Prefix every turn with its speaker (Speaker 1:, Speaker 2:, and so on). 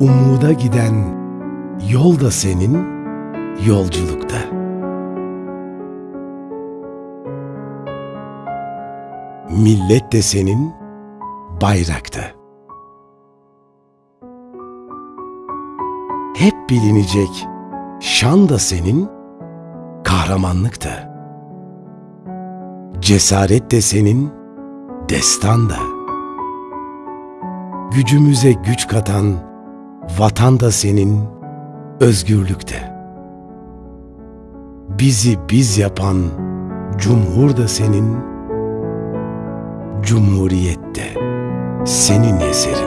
Speaker 1: umuda giden yol da senin, yolculukta. Millet de senin, bayrakta. Hep bilinecek şan da senin, kahramanlık da. Cesaret de senin, destan da. Gücümüze güç katan vatan da senin, özgürlük de. Bizi biz yapan cumhur da senin, cumhuriyet de senin eserin.